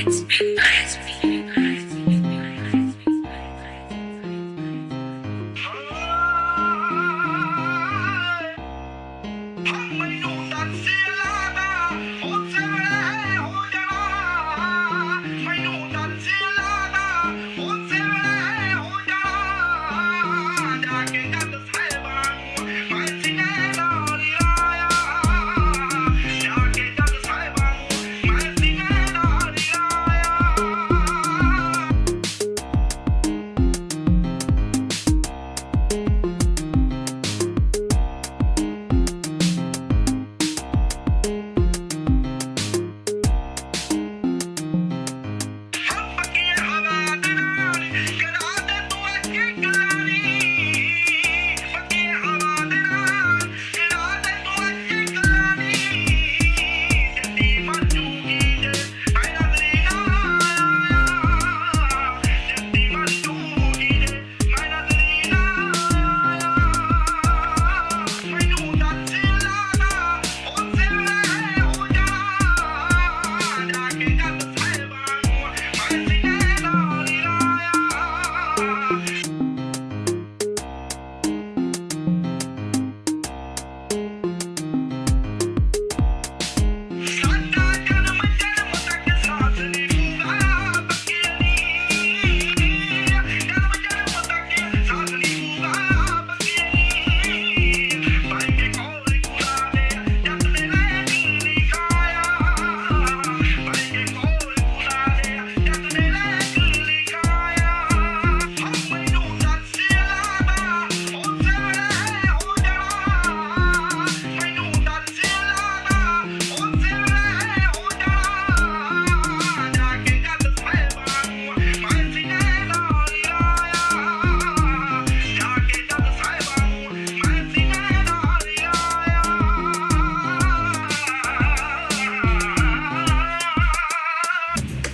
It's been nice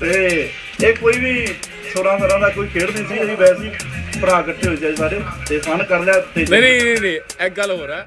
ਤੇ ਇਹ ਕੋਈ ਵੀ ਛੋਰਾਂ ਤਰ੍ਹਾਂ ਦਾ ਕੋਈ ਖੇਡ ਨਹੀਂ ਸੀ, ਅਸੀਂ ਵੈਸੇ ਭਰਾ ਇਕੱਠੇ ਹੋਏ ਸੀ ਸਾਰੇ, ਤੇ ਫਨ ਕਰ ਲਿਆ, ਤੇ ਨਹੀਂ ਨਹੀਂ ਨਹੀਂ ਇੱਕ ਗੱਲ ਹੋਰ ਹੈ।